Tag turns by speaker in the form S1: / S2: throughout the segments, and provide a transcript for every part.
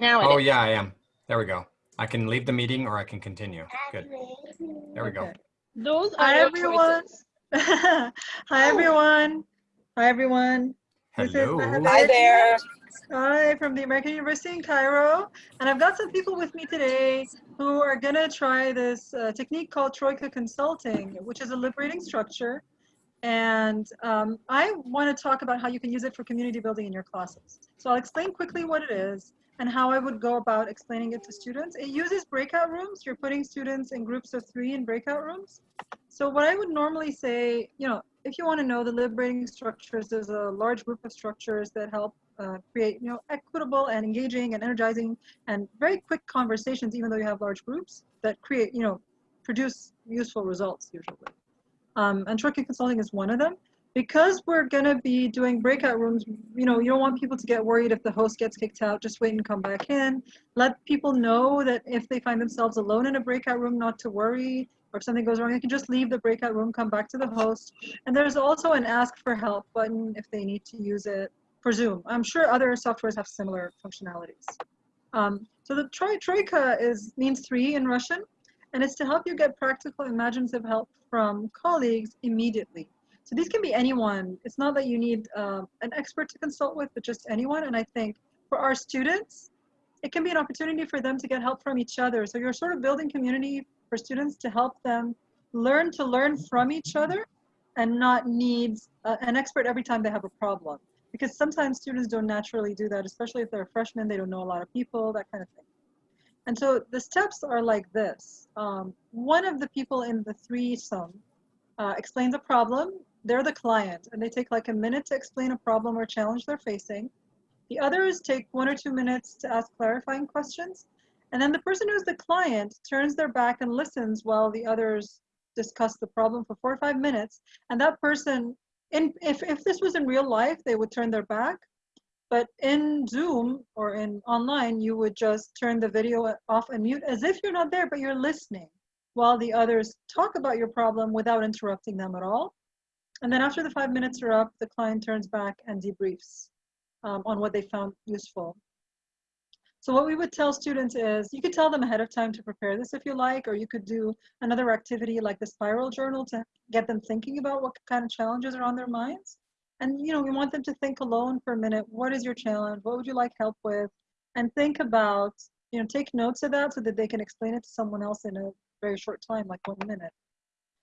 S1: Now
S2: Oh,
S1: it is.
S2: yeah, I am. There we go. I can leave the meeting or I can continue. Good. There we go.
S3: Okay.
S1: Those are
S3: Hi, everyone.
S1: choices.
S3: Hi, everyone. Hi, everyone.
S2: Hello.
S4: Hi there.
S3: Hi, from the American University in Cairo. And I've got some people with me today who are going to try this uh, technique called Troika Consulting, which is a liberating structure. And um, I want to talk about how you can use it for community building in your classes. So I'll explain quickly what it is and how I would go about explaining it to students. It uses breakout rooms. You're putting students in groups of three in breakout rooms. So what I would normally say, you know, if you want to know the liberating structures, there's a large group of structures that help uh, create, you know, equitable and engaging and energizing and very quick conversations, even though you have large groups that create, you know, produce useful results usually. Um, and Troika Consulting is one of them. Because we're going to be doing breakout rooms, you know, you don't want people to get worried if the host gets kicked out, just wait and come back in. Let people know that if they find themselves alone in a breakout room, not to worry, or if something goes wrong, they can just leave the breakout room, come back to the host. And there's also an ask for help button if they need to use it for Zoom. I'm sure other softwares have similar functionalities. Um, so the troi troika is means three in Russian, and it's to help you get practical imaginative help from colleagues immediately. So these can be anyone. It's not that you need um, an expert to consult with, but just anyone. And I think for our students, it can be an opportunity for them to get help from each other. So you're sort of building community for students to help them learn to learn from each other and not need uh, an expert every time they have a problem. Because sometimes students don't naturally do that, especially if they're freshmen, they don't know a lot of people, that kind of thing. And so the steps are like this. Um, one of the people in the threesome uh, explains a problem. They're the client, and they take like a minute to explain a problem or challenge they're facing. The others take one or two minutes to ask clarifying questions. And then the person who's the client turns their back and listens while the others discuss the problem for four or five minutes. And that person, in, if, if this was in real life, they would turn their back. But in Zoom or in online, you would just turn the video off and mute as if you're not there, but you're listening while the others talk about your problem without interrupting them at all. And then after the five minutes are up, the client turns back and debriefs um, on what they found useful. So what we would tell students is, you could tell them ahead of time to prepare this if you like, or you could do another activity like the spiral journal to get them thinking about what kind of challenges are on their minds. And you know, we want them to think alone for a minute. What is your challenge? What would you like help with? And think about, you know, take notes of that so that they can explain it to someone else in a very short time, like one minute.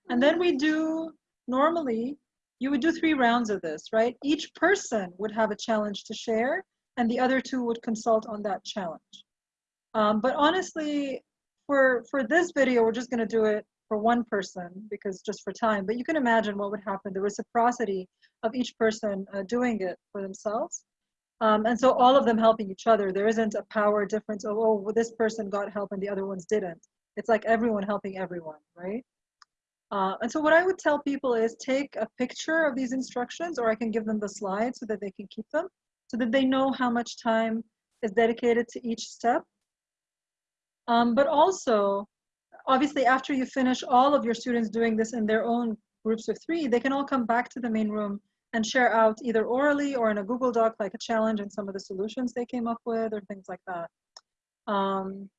S3: And then we do, normally, you would do three rounds of this, right? Each person would have a challenge to share and the other two would consult on that challenge. Um, but honestly, for, for this video, we're just gonna do it for one person because just for time, but you can imagine what would happen, the reciprocity of each person uh, doing it for themselves. Um, and so all of them helping each other. There isn't a power difference of, oh, well, this person got help and the other ones didn't. It's like everyone helping everyone, right? Uh, and so what I would tell people is take a picture of these instructions or I can give them the slides so that they can keep them so that they know how much time is dedicated to each step. Um, but also, obviously after you finish all of your students doing this in their own groups of three, they can all come back to the main room and share out either orally or in a Google Doc like a challenge and some of the solutions they came up with or things like that. Um,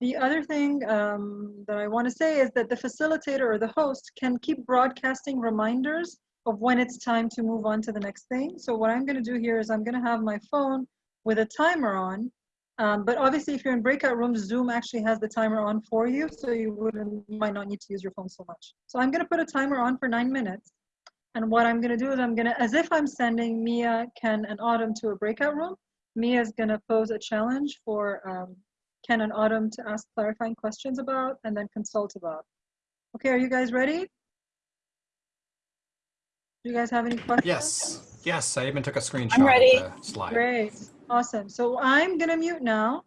S3: the other thing um, that I want to say is that the facilitator or the host can keep broadcasting reminders of when it's time to move on to the next thing. So what I'm going to do here is I'm going to have my phone with a timer on. Um, but obviously, if you're in breakout rooms, Zoom actually has the timer on for you, so you wouldn't, might not need to use your phone so much. So I'm going to put a timer on for nine minutes. And what I'm going to do is I'm going to, as if I'm sending Mia, Ken, and Autumn to a breakout room, Mia is going to pose a challenge for um, Ken and Autumn to ask clarifying questions about and then consult about. Okay, are you guys ready? Do you guys have any questions?
S2: Yes. Yes, I even took a screenshot
S4: ready.
S2: of the slide.
S3: Great, awesome. So I'm gonna mute now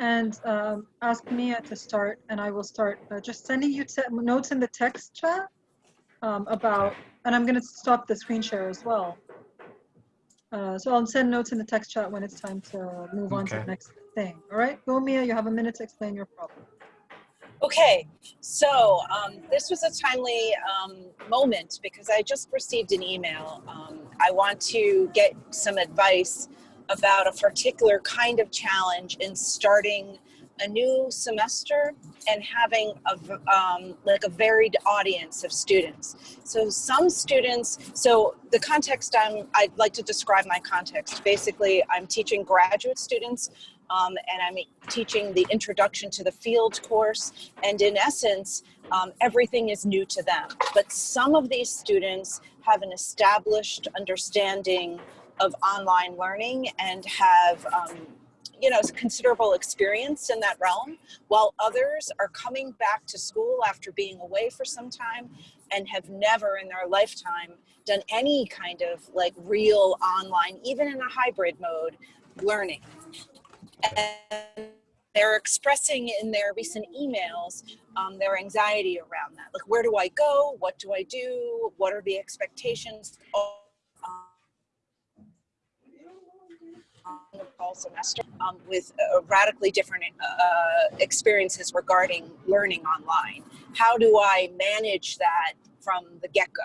S3: and um, ask Mia to start and I will start uh, just sending you notes in the text chat um, about, and I'm gonna stop the screen share as well. Uh, so I'll send notes in the text chat when it's time to move on to the next thing. All right, go Mia, you have a minute to explain your problem.
S4: Okay, so um, this was a timely um, moment because I just received an email. Um, I want to get some advice about a particular kind of challenge in starting a new semester and having a, um, like a varied audience of students. So some students, so the context I'm, I'd like to describe my context. Basically, I'm teaching graduate students um, and I'm teaching the introduction to the field course. And in essence, um, everything is new to them. But some of these students have an established understanding of online learning and have um, you know considerable experience in that realm while others are coming back to school after being away for some time and have never in their lifetime done any kind of like real online even in a hybrid mode learning. And they're expressing in their recent emails um, their anxiety around that. Like where do i go? What do i do? What are the expectations? um, the fall semester um, with uh, radically different uh, experiences regarding learning online. How do I manage that from the get go?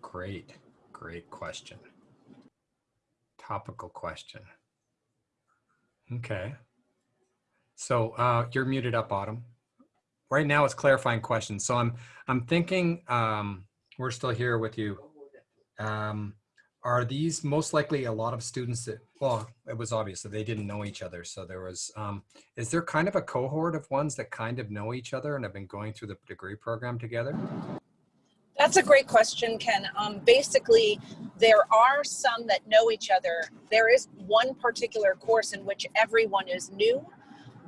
S2: Great, great question. Topical question. Okay. So uh, you're muted up, Autumn. Right now it's clarifying questions. So I'm I'm thinking um, we're still here with you. Um, are these most likely a lot of students that well it was obvious that they didn't know each other so there was um, is there kind of a cohort of ones that kind of know each other and have been going through the degree program together
S4: That's a great question, Ken. Um, basically, there are some that know each other. There is one particular course in which everyone is new,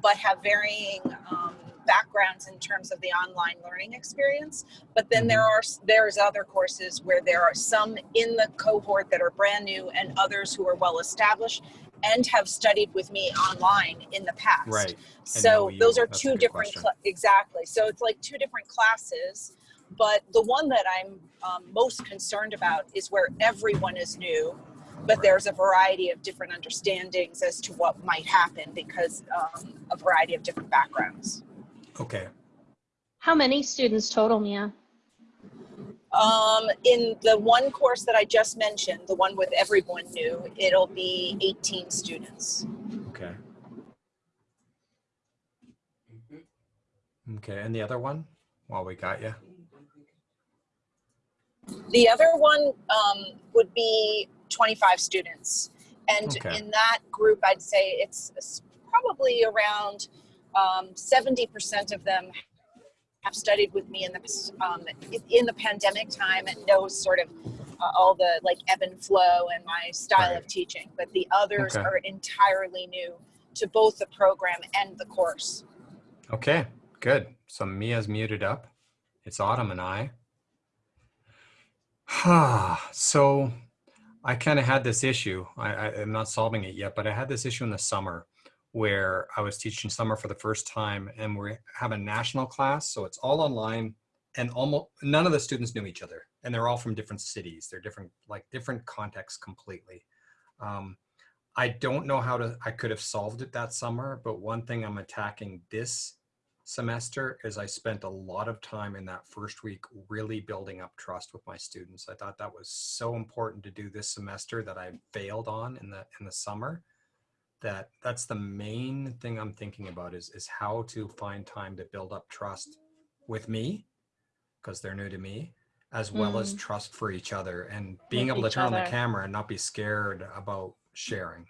S4: but have varying um, backgrounds in terms of the online learning experience but then there are there's other courses where there are some in the cohort that are brand new and others who are well established and have studied with me online in the past.
S2: Right.
S4: So those are
S2: That's
S4: two different exactly. So it's like two different classes but the one that i'm um, most concerned about is where everyone is new but there's a variety of different understandings as to what might happen because um, a variety of different backgrounds
S2: okay
S1: How many students total, Mia?
S4: Um, in the one course that I just mentioned, the one with everyone new, it'll be 18 students.
S2: okay okay and the other one while we got you
S4: The other one um, would be 25 students. And
S2: Okay.
S4: in that group, I'd say it's probably around um, 70% of them have studied with me in the, um, in the pandemic time and know sort of uh, all the like ebb and flow and my style of teaching. But the others
S2: Okay.
S4: are entirely new to both the program and the course.
S2: Okay, good. So Mia's muted up. It's Autumn and I. so I kind of had this issue. I, I, I'm not solving it yet, but I had this issue in the summer where I was teaching summer for the first time and we have a national class. So it's all online and almost none of the students knew each other and they're all from different cities. They're different, like different contexts completely. Um, I don't know how to, I could have solved it that summer, but one thing I'm attacking this semester is I spent a lot of time in that first week really building up trust with my students. I thought that was so important to do this semester that I failed on in the in the summer. That that's the main thing I'm thinking about is is how to find time to build up trust with me because they're new to me as well as
S1: Mm.
S2: trust for each other and being
S1: With
S2: able to turn on the camera and not be scared about sharing.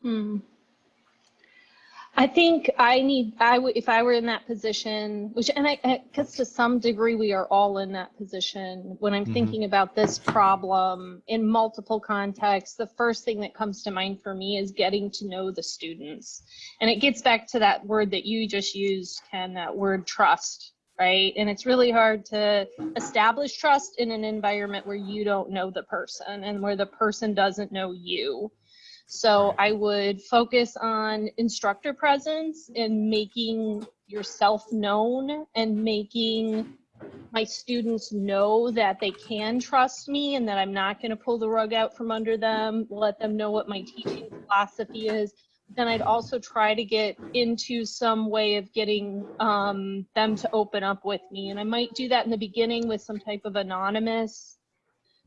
S1: Hmm. I think I need, I would, if I were in that position, which, and I, because to some degree we are all in that position. When I'm
S2: Mhm.
S1: thinking about this problem in multiple contexts, the first thing that comes to mind for me is getting to know the students. And it gets back to that word that you just used, Ken, that word trust, right? And it's really hard to establish trust in an environment where you don't know the person and where the person doesn't know you. So I would focus on instructor presence and making yourself known and making my students know that they can trust me and that I'm not going to pull the rug out from under them, let them know what my teaching philosophy is. Then I'd also try to get into some way of getting um, them to open up with me. And I might do that in the beginning with some type of anonymous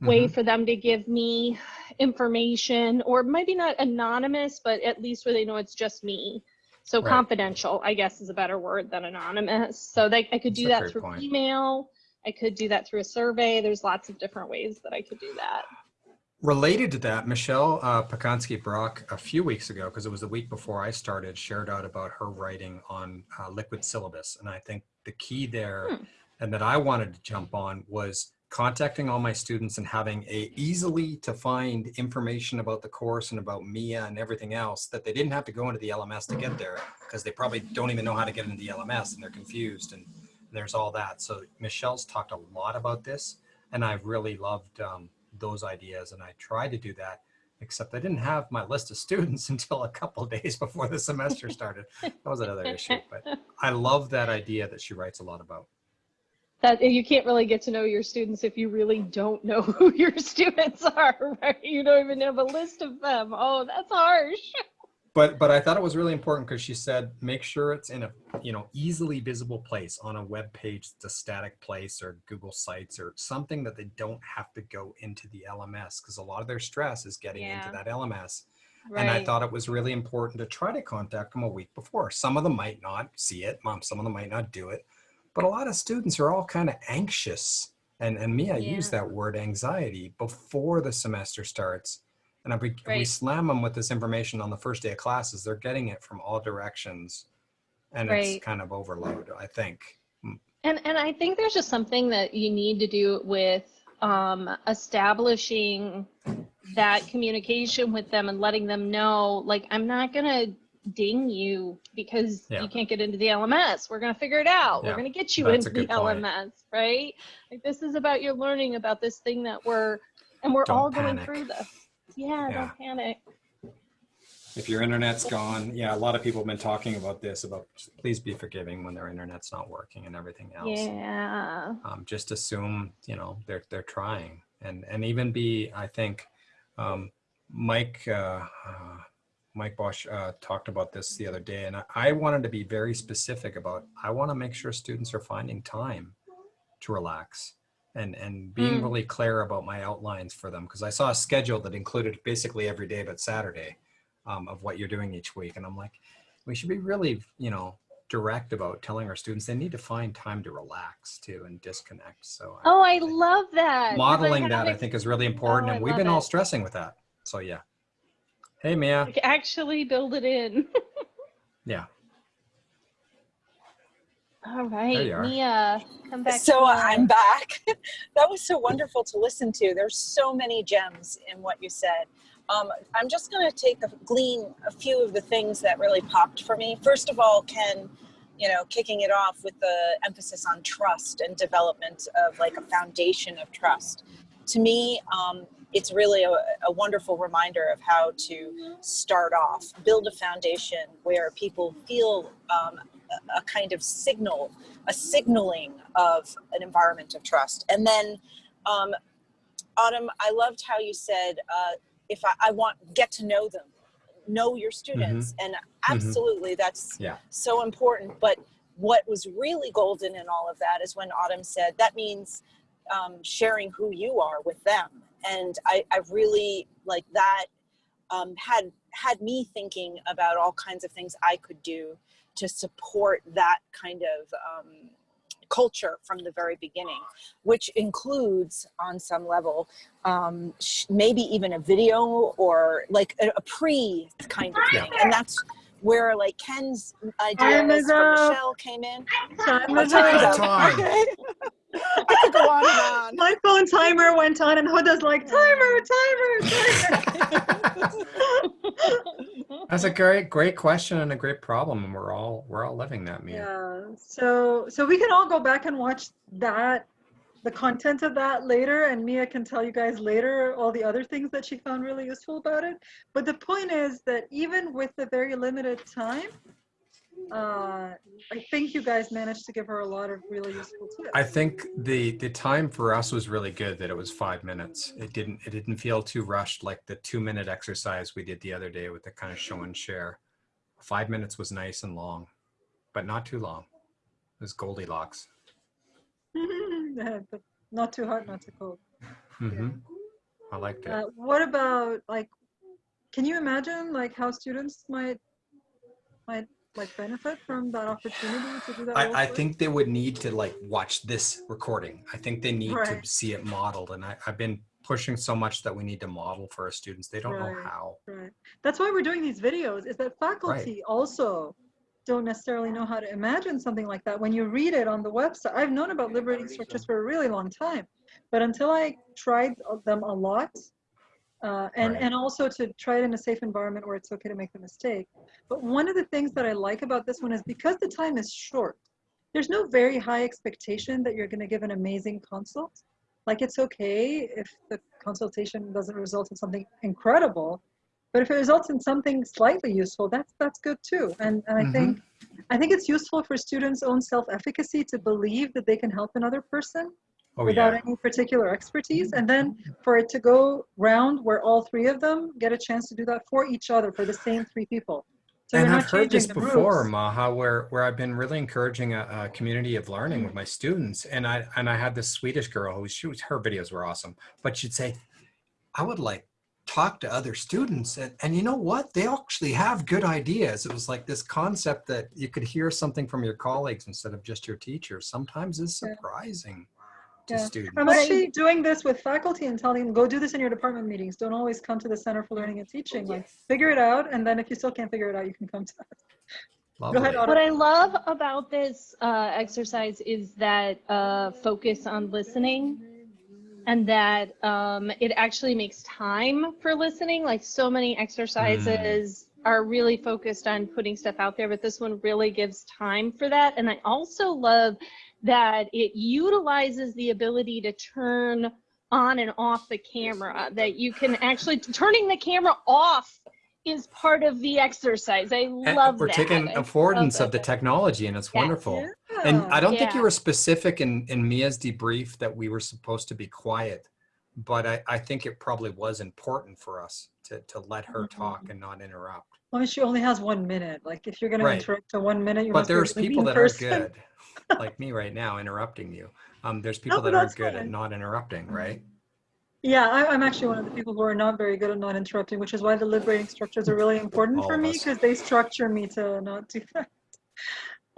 S1: way
S2: Mhm.
S1: for them to give me information or maybe not anonymous but at least where they know it's just me so
S2: Right.
S1: confidential i guess is a better word than anonymous so they, i could
S2: That's
S1: do that through
S2: point.
S1: email i could do that through a survey there's lots of different ways that i could do that
S2: Related to that, Michelle uh, Pacansky Brock a few weeks ago, because it was the week before I started, shared out about her writing on uh, liquid syllabus. And I think the key there
S1: Hmm.
S2: and that I wanted to jump on was contacting all my students and having a easily to find information about the course and about MIA and everything else that they didn't have to go into the LMS to get there because they probably don't even know how to get into the LMS and they're confused and there's all that. So Michelle's talked a lot about this and I've really loved um, those ideas and I tried to do that except I didn't have my list of students until a couple days before the semester started. That was another issue, but I love that idea that she writes a lot about.
S1: That you can't really get to know your students if you really don't know who your students are right you don't even have a list of them oh that's harsh
S2: But but I thought it was really important because she said make sure it's in a you know easily visible place on a web page that's a static place or Google Sites or something that they don't have to go into the LMS because a lot of their stress is getting
S1: Yeah.
S2: into that LMS.
S1: right
S2: And I thought it was really important to try to contact them a week before. Some of them might not see it, mom. Some of them might not do it, but a lot of students are all kind of anxious. And and me, I use that word anxiety before the semester starts. And if we, if we slam them with this information on the first day of classes, they're getting it from all directions, and
S1: Right.
S2: it's kind of overload. I think.
S1: And and I think there's just something that you need to do with um, establishing that communication with them and letting them know, like, I'm not gonna ding you because
S2: Yeah.
S1: you can't get into the LMS. We're gonna figure it out.
S2: Yeah,
S1: We're gonna get you
S2: that's
S1: into the
S2: point.
S1: LMS, right? Like this is about your learning about this thing that we're and we're
S2: Don't
S1: all going through this. Yeah,
S2: Yeah.
S1: don't panic.
S2: If your internet's gone, yeah, a lot of people have been talking about this. About please be forgiving when their internet's not working and everything else.
S1: Yeah.
S2: um, just assume you know they're they're trying and and even be I think um, Mike uh, uh, Mike Bosch uh, talked about this the other day and I, I wanted to be very specific about I want to make sure students are finding time to relax and and being
S1: Mm.
S2: really clear about my outlines for them because I saw a schedule that included basically every day but Saturday um, of what you're doing each week and I'm like we should be really you know direct about telling our students they need to find time to relax too and disconnect. So
S1: Oh, I love that.
S2: modeling that I think is really important,
S1: Oh, I
S2: and we've been all stressing with that. So yeah. Hey Mia.
S1: like, actually build it in.
S2: Yeah.
S1: All right. Mia, come back.
S4: so
S1: to
S4: I'm back. that was so wonderful to listen to. There's so many gems in what you said. Um, I'm just going to take a glean a few of the things that really popped for me. First of all, Ken, you know, kicking it off with the emphasis on trust and development of like a foundation of trust. To me, um, it's really a, a wonderful reminder of how to start off, build a foundation where people feel um, a, kind of signal, a signaling of an environment of trust. And then, um, Autumn, I loved how you said, uh, if I, I want, get to know them, know your students. And absolutely, that's
S2: Yeah.
S4: so important. But what was really golden in all of that is when Autumn said, that means um, sharing who you are with them. And I, I really like that um, had had me thinking about all kinds of things I could do to support that kind of um, culture from the very beginning, which includes on some level um, sh- maybe even a video or like a, a pre kind of
S2: Yeah.
S4: thing. And that's where like Ken's
S3: Time
S4: ideas
S3: is
S4: for. Michelle came in.
S3: Time is up.
S4: up.
S2: Time.
S4: Okay. I could go on and on.
S3: My phone timer went on, and Huda's like, timer, timer, timer.
S2: That's a great, great question and a great problem, and we're all we're all living that, Mia.
S3: Yeah. So so we can all go back and watch that, the content of that later, and Mia can tell you guys later all the other things that she found really useful about it. But the point is that even with the very limited time, uh, I think you guys managed to give her a lot of really useful tips.
S2: I think the the time for us was really good that it was five minutes. It didn't it didn't feel too rushed like the two minute exercise we did the other day with the kind of show and share. Five minutes was nice and long, but not too long. It was Goldilocks.
S3: But not too hot, not too cold.
S2: Mm -hmm. I liked it.
S3: Uh, what about like, can you imagine like how students might might like benefit from that opportunity to do that?
S2: I, I think they would need to like watch this recording. I think they need
S3: Right.
S2: to see it modeled. And I, I've been pushing so much that we need to model for our students. They don't know how.
S3: Right. That's why we're doing these videos. Is that faculty also don't necessarily know how to imagine something like that. When you read it on the website, I've known about liberating structures for a really long time, but until I tried them a lot, uh, and
S2: Right.
S3: and also to try it in a safe environment where it's okay to make the mistake. But one of the things that I like about this one is because the time is short. There's no very high expectation that you're going to give an amazing consult. Like it's okay if the consultation doesn't result in something incredible, but if it results in something slightly useful, that's that's good too. And and I
S2: Mhm.
S3: think I think it's useful for students' own self-efficacy to believe that they can help another person
S2: Oh,
S3: without
S2: yeah.
S3: any particular expertise, and then mm-hmm. for it to go round where all three of them get a chance to do that for each other for the same three people. So
S2: and I've heard this before,
S3: rules.
S2: Maha, where where I've been really encouraging a, a community of learning with my students, and I and I had this Swedish girl who she was her videos were awesome, but she'd say, I would like talk to other students, and and you know what? They actually have good ideas. It was like this concept that you could hear something from your colleagues instead of just your teacher Sometimes is
S3: Yeah.
S2: Surprising to
S3: Yeah.
S2: students.
S3: I'm actually doing this with faculty and telling them, go do this in your department meetings. Don't always come to the Center for Learning and Teaching. Like, figure it out, and then if you still can't figure it out, you can come to us. Go ahead,
S2: Lovely.
S1: What I love about this uh, exercise is that uh, focus on listening and that um, it actually makes time for listening. Like so many exercises are really focused on putting stuff out there, but this one really gives time for that. And I also love that it utilizes the ability to turn on and off the camera, that you can actually, turning the camera off is part of the exercise. I
S2: And
S1: love
S2: we're
S1: that.
S2: taking
S1: I love
S2: affordance of the technology, and it's
S1: Yes.
S2: wonderful. And I don't think you were specific in, in Mia's debrief that we were supposed to be quiet, but I, I think it probably was important for us to, to let her talk and not interrupt.
S3: I mean, she only has one minute. Like, if you're going
S2: Right.
S3: to interrupt to one minute, you
S2: But there's people that are good, like me right now, interrupting you. Um, there's people
S3: but
S2: that are good at not interrupting, right?
S3: Yeah, I, I'm actually one of the people who are not very good at not interrupting, which is why the liberating structures are really important
S2: All
S3: for me because they structure me to not do that.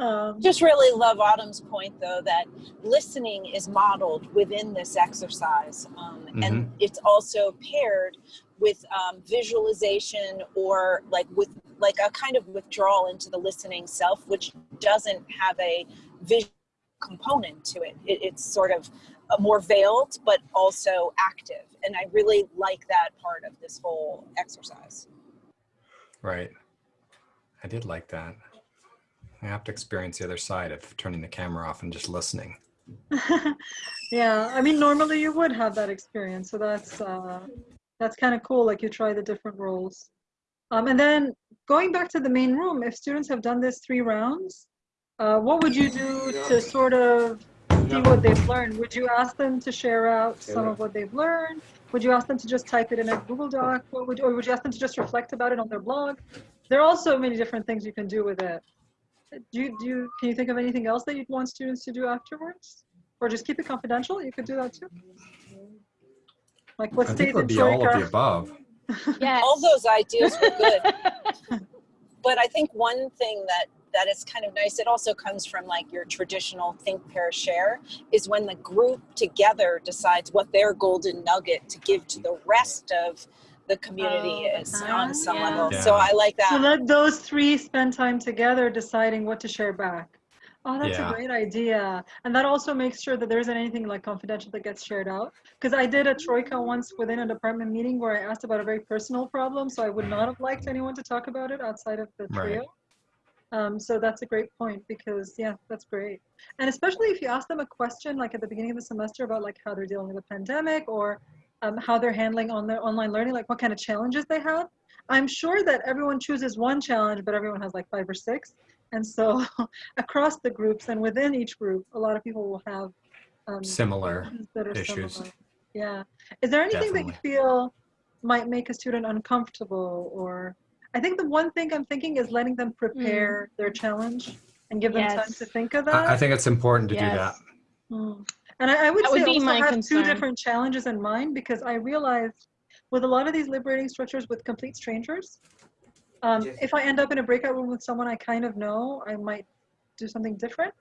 S3: Um,
S4: Just really love Autumn's point, though, that listening is modeled within this exercise. Um, And it's also paired with um, visualization or like with like a kind of withdrawal into the listening self, which doesn't have a visual component to it. it it's sort of uh, more veiled, but also active. And I really like that part of this whole exercise.
S2: Right. I did like that. I have to experience the other side of turning the camera off and just listening.
S3: yeah, I mean, normally you would have that experience, so that's uh, that's kind of cool. Like you try the different roles, um, and then going back to the main room. If students have done this three rounds, uh, what would you do to sort of see what they've learned? Would you ask them to share out some of what they've learned? Would you ask them to just type it in a Google Doc? What would, or would you ask them to just reflect about it on their blog? There are also many different things you can do with it. Do you, do you, can you think of anything else that you'd want students to do afterwards? Or just keep it confidential? You could do that too. Like what
S2: I
S3: stays
S2: think it would
S3: in
S2: be all of the above.
S1: Yes.
S4: all those ideas were good but i think one thing that that is kind of nice it also comes from like your traditional think pair share is when the group together decides what their golden nugget to give to the rest of the community
S3: Oh,
S4: is
S3: uh-huh.
S4: on some
S1: Yeah.
S4: level
S2: Yeah.
S4: so i like that.
S3: So
S4: that
S3: let those three spend time together deciding what to share back. Oh, that's
S2: Yeah.
S3: a great idea. And that also makes sure that there isn't anything like confidential that gets shared out. Because I did a troika once within a department meeting where I asked about a very personal problem. So I would not have liked anyone to talk about it outside of the
S2: Right.
S3: trio. Um, so that's a great point because yeah, that's great. And especially if you ask them a question like at the beginning of the semester about like how they're dealing with the pandemic or um, how they're handling on their online learning, like what kind of challenges they have. I'm sure that everyone chooses one challenge, but everyone has like five or six. And so across the groups and within each group, a lot of people will have um,
S2: Similar
S3: that are
S2: issues.
S3: similar. Yeah. Is there anything that you feel might make a student uncomfortable or I think the one thing I'm thinking is letting them prepare their challenge and give them time to think of that.
S2: I, I think it's important to do that.
S3: Mm. And I, I would
S1: That
S3: say
S1: would be
S3: also
S1: my
S3: have two different challenges in mind because I realized with a lot of these liberating structures with complete strangers, um,
S5: Yes.
S3: if I end up in a breakout room with someone I kind of know, I might do something different.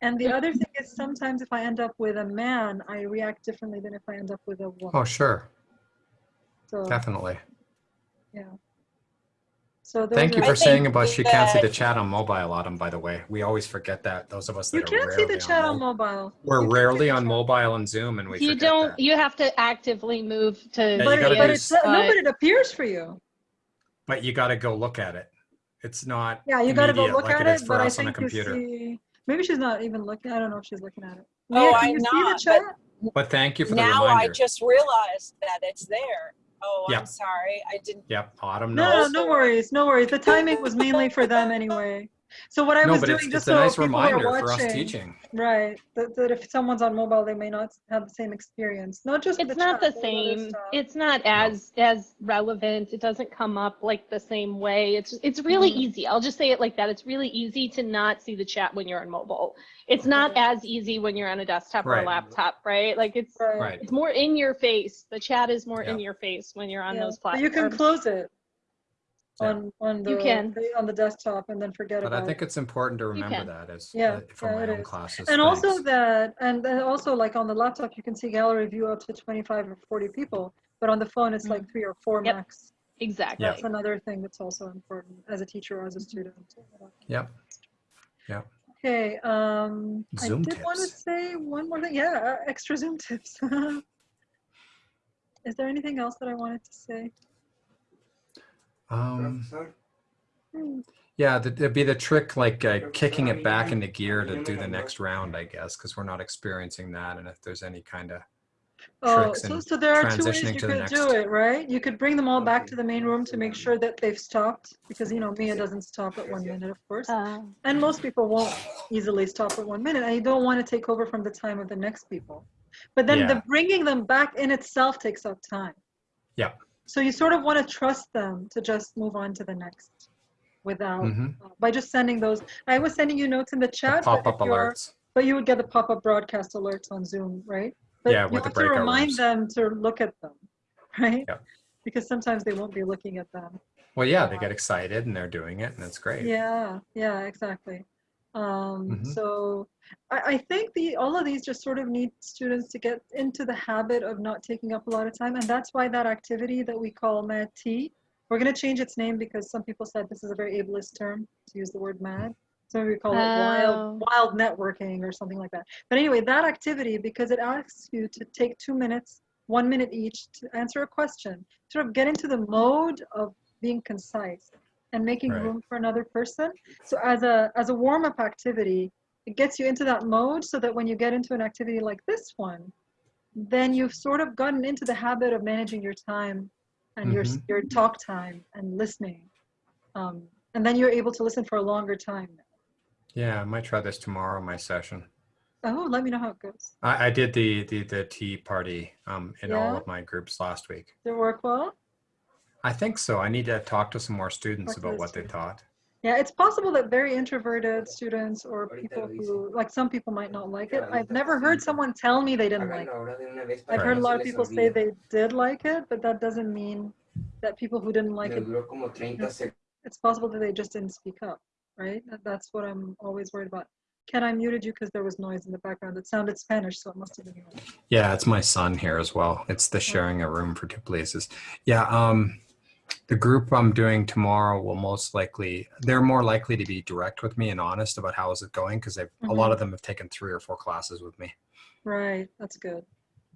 S3: And the other thing is sometimes if I end up with a man, I react differently than if I end up with a woman.
S2: Oh, sure.
S3: So,
S2: Definitely.
S3: yeah. So
S2: Thank you for
S4: I
S2: saying about she can't see the chat on mobile, Autumn, by the way. We always forget that. Those of us that
S3: You can't see
S2: rarely
S3: the chat on
S2: mo-
S3: mobile.
S2: We're
S3: You
S2: rarely on mobile and Zoom and we
S1: You don't,
S2: that.
S1: you have to actively move to.
S2: Yeah,
S3: But, it, but it's
S2: s-
S3: no, but it appears for you.
S2: But you got to go look at it. It's not
S3: Yeah, you got to go look
S2: like
S3: at
S2: it is
S3: it,
S2: for
S3: but I
S2: us on a
S3: think you see. Maybe she's not even looking. I don't know if she's looking at it.
S4: Oh,
S3: Leah, can
S4: I'm
S3: you see
S4: not,
S3: the chat?
S2: But thank you for the
S4: now I just realized that it's there. Oh,
S2: Yeah.
S4: I'm sorry. I didn't.
S2: Yep, Autumn knows.
S3: no, no worries, no worries. The timing was mainly for them anyway. So what I
S2: No,
S3: was doing,
S2: it's,
S3: just
S2: it's a
S3: so
S2: nice
S3: people
S2: reminder
S3: are
S2: for us
S3: watching,
S2: teaching.
S3: right? That, that if someone's on mobile, they may not have the same experience. Not just
S1: It's
S3: the
S1: not
S3: chat,
S1: the
S3: but with other
S1: same. It's not as, as relevant. It doesn't come up like the same way. It's, it's really
S3: Mhm.
S1: easy. I'll just say it like that. It's really easy to not see the chat when you're on mobile. It's not as easy when you're on a desktop or a laptop, right? Like it's,
S3: Right.
S2: Right.
S1: it's more in your face. The chat is more in your face when you're on
S3: Yeah,
S1: those
S3: but
S1: platforms.
S3: you can close it
S2: Yeah.
S3: on on the
S1: You can.
S3: on the desktop and then forget
S2: But
S3: about But
S2: I think
S3: it.
S2: it's important to remember that as
S3: Yeah,
S2: uh, for
S3: yeah,
S2: my own
S3: is.
S2: classes.
S3: And also that, and then also like on the laptop, you can see gallery view up to 25 or 40 people, but on the phone, it's like three or four
S1: Yep.
S3: max.
S1: Exactly.
S3: That's another thing that's also important as a teacher or as a student.
S2: Yep. Yep.
S3: Okay, um,
S2: Zoom
S3: I did want to say one more thing. Yeah, uh, extra Zoom tips. Is there anything else that I wanted to say?
S2: Um,
S5: Professor,
S2: yeah, th- it'd be the trick, like uh, kicking it back into gear to do the next round, I guess, because we're not experiencing that. And if there's any kind of
S3: Oh, so, so there are two ways you
S2: to the
S3: could do it, right? You could bring them all back to the main room to make sure that they've stopped, because you know Mia doesn't stop at one minute, of course.
S1: Uh,
S3: And most people won't easily stop at one minute, and you don't want to take over from the time of the next people. But then the bringing them back in itself takes up time.
S2: Yeah.
S3: So you sort of want to trust them to just move on to the next without,
S2: Mhm.
S3: uh, by just sending those. I was sending you notes in the
S2: The
S3: chat, but,
S2: pop-up
S3: you're-
S2: alerts.
S3: but you would get the pop-up broadcast alerts on Zoom, right? But
S2: Yeah,
S3: you
S2: with the
S3: have to remind
S2: rooms.
S3: them to look at them, right?
S2: Yep.
S3: Because sometimes they won't be looking at them.
S2: Well, yeah, they get excited and they're doing it, and that's great.
S3: Yeah, yeah, exactly. Um,
S2: Mhm.
S3: So I, I think the all of these just sort of need students to get into the habit of not taking up a lot of time, and that's why that activity that we call MAD Tea, we're going to change its name because some people said this is a very ableist term to use the word MAD. So we call it
S1: Oh.
S3: wild wild networking or something like that. But anyway, that activity because it asks you to take two minutes, one minute each to answer a question, sort of get into the mode of being concise and making
S2: Right.
S3: room for another person. So as a as a warm up activity, it gets you into that mode so that when you get into an activity like this one, then you've sort of gotten into the habit of managing your time and your
S2: Mhm.
S3: your talk time and listening. Um, and then you're able to listen for a longer time.
S2: Yeah, I might try this tomorrow my session.
S3: Oh, let me know how it goes.
S2: I, I did the, the the tea party um, in all of my groups last week.
S3: Did it work well?
S2: I think so. I need to talk to some more students
S3: Talk
S2: about
S3: the
S2: what they
S3: students.
S2: thought.
S3: Yeah, it's possible that very introverted students or people who, like some people might not like it. I've never heard someone tell me they didn't like it.
S5: háganlo ahora de una vez
S3: I've
S5: para
S3: heard a lot of people say they did like it, but that doesn't mean that people who didn't like it,
S5: duró como 30 segundos.
S3: it's possible that they just didn't speak up, right? That's what I'm always worried about. Ken, I muted you because there was noise in the background. It sounded Spanish, so it must have been you.
S2: Yeah, it's my son here as well. It's the sharing a room for two places. Yeah, um, the group I'm doing tomorrow will most likely they're more likely to be direct with me and honest about how is it going because they've a lot of them have taken three or four classes with me.
S3: Right, that's good.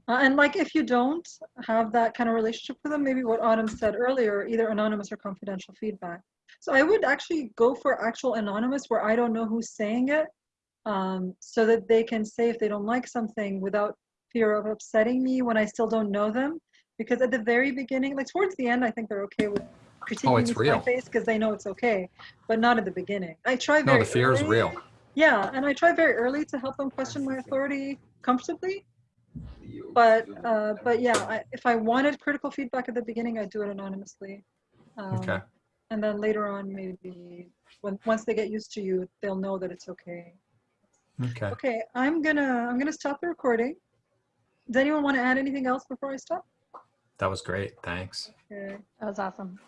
S3: Uh, and like if you don't have that kind of relationship with them, maybe what Autumn said earlier, either anonymous or confidential feedback. So I would actually go for actual anonymous where I don't know who's saying it, um, so that they can say if they don't like something without fear of upsetting me when I still don't know them. Because at the very beginning, like towards the end, I think they're okay with critiquing
S2: Oh,
S3: my
S2: real.
S3: face because they know it's okay, but not at the beginning. I try very.
S2: No, the fear is real.
S3: Yeah, and I try very early to help them question my authority comfortably but uh, but yeah, I, if I wanted critical feedback at the beginning, I'd do it anonymously. Um,
S2: Okay.
S3: And then later on, maybe when once they get used to you, they'll know that it's okay.
S2: Okay.
S3: Okay, I'm gonna I'm gonna stop the recording. Does anyone want to add anything else before I stop?
S2: That was great. Thanks.
S1: That was awesome.